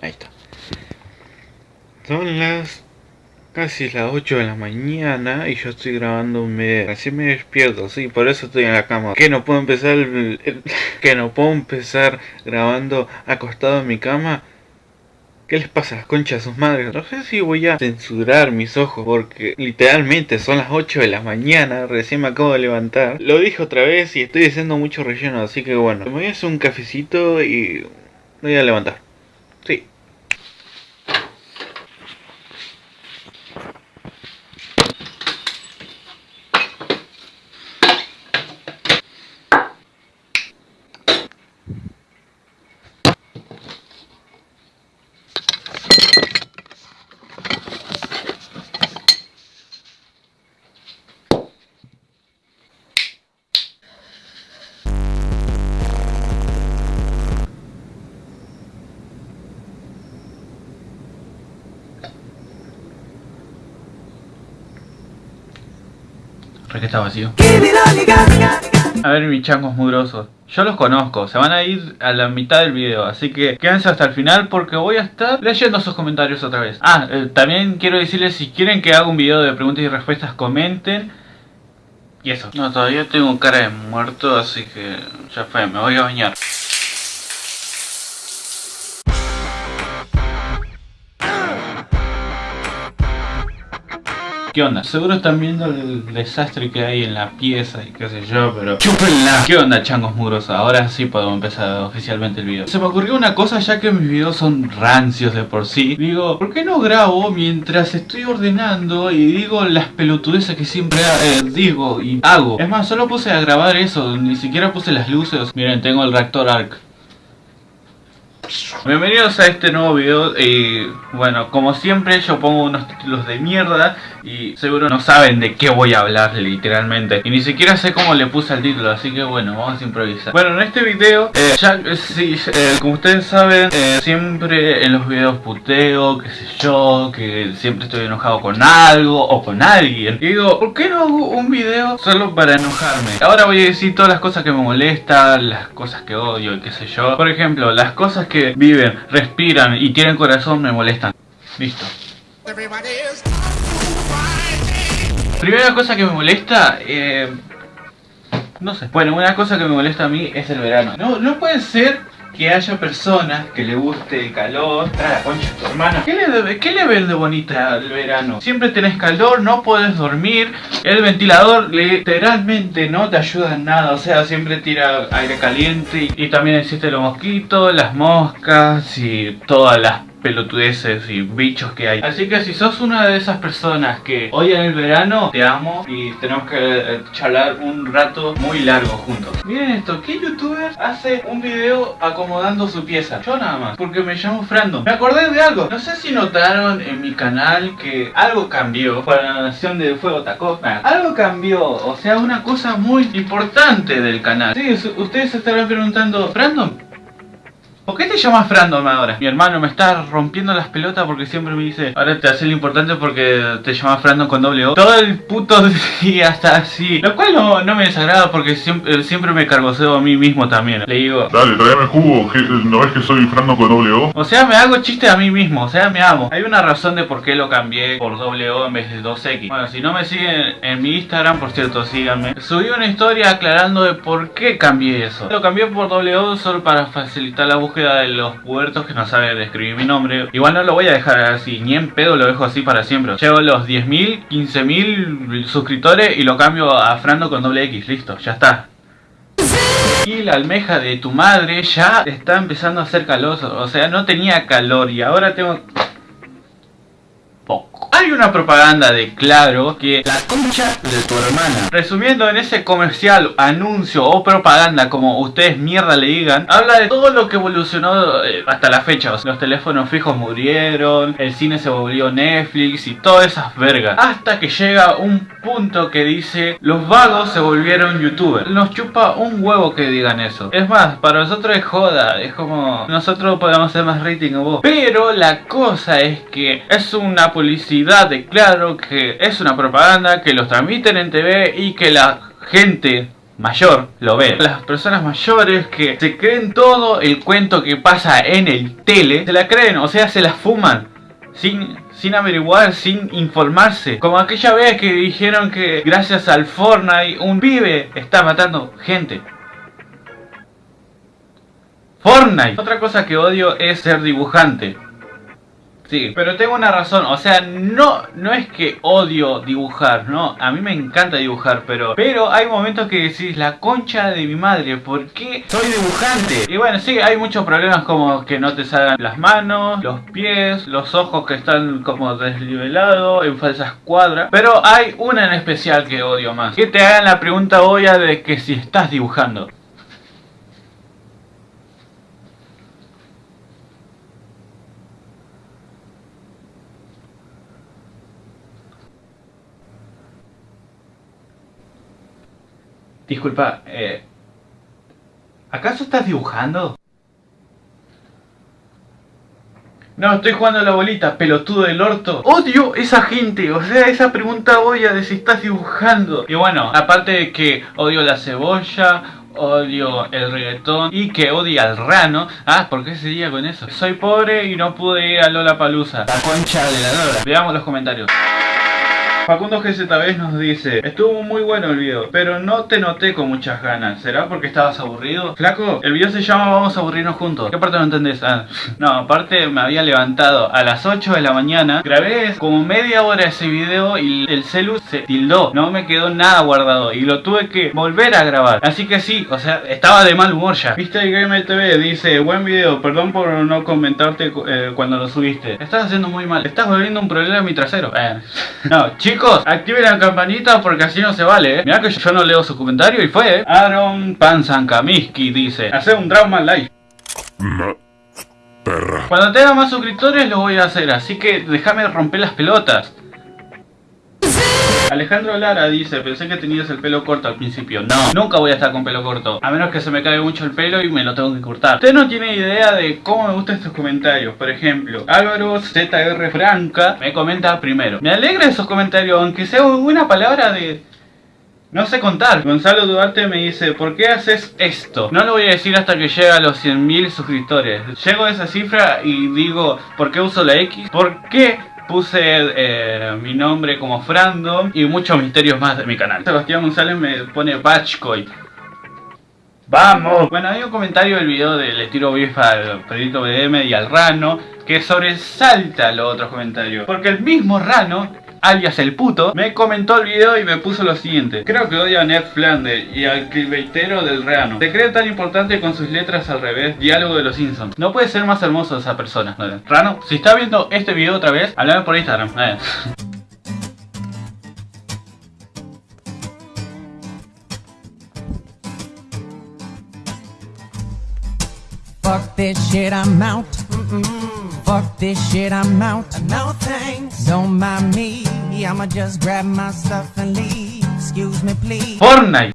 Ahí está. Son las casi las 8 de la mañana y yo estoy grabando un video. Así me despierto, sí, por eso estoy en la cama. Que no puedo empezar que no puedo empezar grabando acostado en mi cama. ¿Qué les pasa a las conchas a sus madres? No sé si voy a censurar mis ojos porque literalmente son las 8 de la mañana, recién me acabo de levantar. Lo dije otra vez y estoy haciendo mucho relleno, así que bueno. Me voy a hacer un cafecito y voy a levantar. Sí. Que está vacío. A ver mis changos mugrosos. Yo los conozco, se van a ir a la mitad del video, así que quédense hasta el final porque voy a estar leyendo sus comentarios otra vez. Ah, eh, también quiero decirles si quieren que haga un video de preguntas y respuestas, comenten. Y eso. No, todavía tengo cara de muerto, así que ya fue, me voy a bañar. ¿Qué onda? Seguro están viendo el desastre que hay en la pieza y qué sé yo, pero... ¡Chúpenla! ¿Qué onda, changos mugrosos? Ahora sí podemos empezar oficialmente el video. Se me ocurrió una cosa ya que mis videos son rancios de por sí. Digo, ¿por qué no grabo mientras estoy ordenando y digo las pelotudeces que siempre eh, digo y hago? Es más, solo puse a grabar eso, ni siquiera puse las luces. Miren, tengo el reactor ARC. Bienvenidos a este nuevo video y bueno, como siempre yo pongo unos títulos de mierda y seguro no saben de qué voy a hablar literalmente y ni siquiera sé cómo le puse el título, así que bueno, vamos a improvisar. Bueno, en este video, eh, ya eh, sí, eh, como ustedes saben, siempre en los videos puteo, qué sé yo, que siempre estoy enojado con algo o con alguien. Y digo, ¿por qué no hago un video solo para enojarme? Ahora voy a decir todas las cosas que me molestan, las cosas que odio y qué sé yo. Por ejemplo, las cosas que viven, respiran y tienen corazón me molestan. Listo. Primera cosa que me molesta, eh, no sé. Bueno, una cosa que me molesta a mí es el verano. No, no puede ser que haya personas que le guste el calor. Trae la concha tu hermana. ¿Qué le, ¿Qué le ves de bonita el verano? Siempre tenés calor, no puedes dormir. El ventilador literalmente no te ayuda en nada. O sea, siempre tira aire caliente. Y, también existen los mosquitos, las moscas y todas las pelotudeces y bichos que hay. Así que si sos una de esas personas que odian el verano, te amo y tenemos que eh, charlar un rato muy largo juntos. Miren esto, ¿qué youtuber hace un video acomodando su pieza? Yo nada más, porque me llamo Frando. Me acordé de algo. No sé si notaron en mi canal que algo cambió para la Nación de Fuego Tacó. algo cambió, o sea, una cosa muy importante del canal. Sí, ustedes se estarán preguntando, Frando, ¿Por qué te llamas Frandom ahora? Mi hermano me está rompiendo las pelotas porque siempre me dice Ahora te hace lo importante porque te llamas Frandom con doble O Todo el puto día está así. Lo cual no, no me desagrada porque siempre, siempre me cargoseo a mí mismo también. Le digo Dale, tráeme jugo, ¿no ves que soy Frandom con doble O? O sea, me hago chiste a mí mismo, o sea, me amo. Hay una razón de por qué lo cambié por doble O en vez de 2X Bueno, si no me siguen en mi Instagram, por cierto, síganme. Subí una historia aclarando de por qué cambié eso. Lo cambié por doble O solo para facilitar la búsqueda de los puertos que no saben escribir mi nombre. Igual no lo voy a dejar así, ni en pedo lo dejo así para siempre. Llevo los 10.000, 15.000 suscriptores y lo cambio a Frando con doble X. Listo, ya está. Y la almeja de tu madre ya está empezando a hacer calor. O sea, no tenía calor y ahora tengo hay una propaganda de Claro que la concha de tu hermana. Resumiendo en ese comercial, anuncio o propaganda, como ustedes mierda le digan, habla de todo lo que evolucionó eh, hasta la fecha. los teléfonos fijos murieron, el cine se volvió Netflix y todas esas vergas. Hasta que llega un punto que dice, los vagos se volvieron youtubers. Nos chupa un huevo que digan eso. Es más, para nosotros es joda, es como nosotros podemos hacer más rating o vos. Pero la cosa es que es una publicidad de claro que es una propaganda, que los transmiten en TV y que la gente mayor lo ve. Las personas mayores que se creen todo el cuento que pasa en el tele, se la creen, o sea, se la fuman. Sin, sin averiguar, sin informarse. Como aquella vez que dijeron que gracias al Fortnite un pibe está matando gente. Fortnite. Otra cosa que odio es ser dibujante. Sí, pero tengo una razón, o sea, no, no es que odio dibujar, no, a mí me encanta dibujar, pero, pero hay momentos que decís, la concha de mi madre, ¿por qué soy dibujante? Y bueno, sí, hay muchos problemas como que no te salgan las manos, los pies, los ojos que están como desnivelados, en falsas cuadras, pero hay una en especial que odio más, que te hagan la pregunta obvia de que si estás dibujando. Disculpa, eh, ¿acaso estás dibujando? No, estoy jugando a la bolita, pelotudo del orto. Odio esa gente, o sea, esa pregunta obvia de si estás dibujando. Y bueno, aparte de que odio la cebolla, odio el reggaetón y que odia al rano. Ah, ¿por qué seguía con eso? Soy pobre y no pude ir a Lola Palusa. La concha de la Lola. Veamos los comentarios. Facundo GZB nos dice Estuvo muy bueno el video, pero no te noté con muchas ganas ¿Será porque estabas aburrido? Flaco, el video se llama Vamos a aburrirnos juntos ¿Qué parte no entendés? Ah, no, aparte me había levantado a las 8 de la mañana Grabé como media hora ese video y el celu se tildó No me quedó nada guardado y lo tuve que volver a grabar Así que sí, o sea, estaba de mal humor ya Viste Game TV dice Buen video, perdón por no comentarte eh, cuando lo subiste Estás haciendo muy mal, estás volviendo un problema en mi trasero eh. No, chicos Chicos, activen la campanita porque así no se vale, eh. Mirá que yo no leo su comentario y fue, eh. Aaron Panzankamiski dice, hacer un drama live. Perra. Cuando tenga más suscriptores lo voy a hacer, así que déjame romper las pelotas. Alejandro Lara dice, pensé que tenías el pelo corto al principio. No, nunca voy a estar con pelo corto. A menos que se me caiga mucho el pelo y me lo tengo que cortar. Usted no tiene idea de cómo me gustan estos comentarios. Por ejemplo, Álvaro ZR Franca me comenta primero. Me alegra esos comentarios, aunque sea una palabra de... No sé contar. Gonzalo Duarte me dice, ¿por qué haces esto? No lo voy a decir hasta que llegue a los 100.000 suscriptores. Llego a esa cifra y digo, ¿por qué uso la X? ¿Por qué puse eh, mi nombre como Frandom y muchos misterios más de mi canal. Sebastián González me pone Batchcoin. ¡Vamos! Bueno, hay un comentario del video del estilo beef al Pedrito BDM y al Rano que sobresalta los otros comentarios. Porque el mismo Rano alias el puto, me comentó el video y me puso lo siguiente. Creo que odia a Ned Flanders y al cliveitero del Reano. Se cree tan importante con sus letras al revés, diálogo de los Simpsons. No puede ser más hermoso esa persona. Rano, si está viendo este video otra vez, háblame por Instagram. Fuck this shit, I'm out. Fuck this shit, I'm out. No thanks. Don't mind me. I'ma just grab my stuff and leave. Excuse me, please. Fortnite.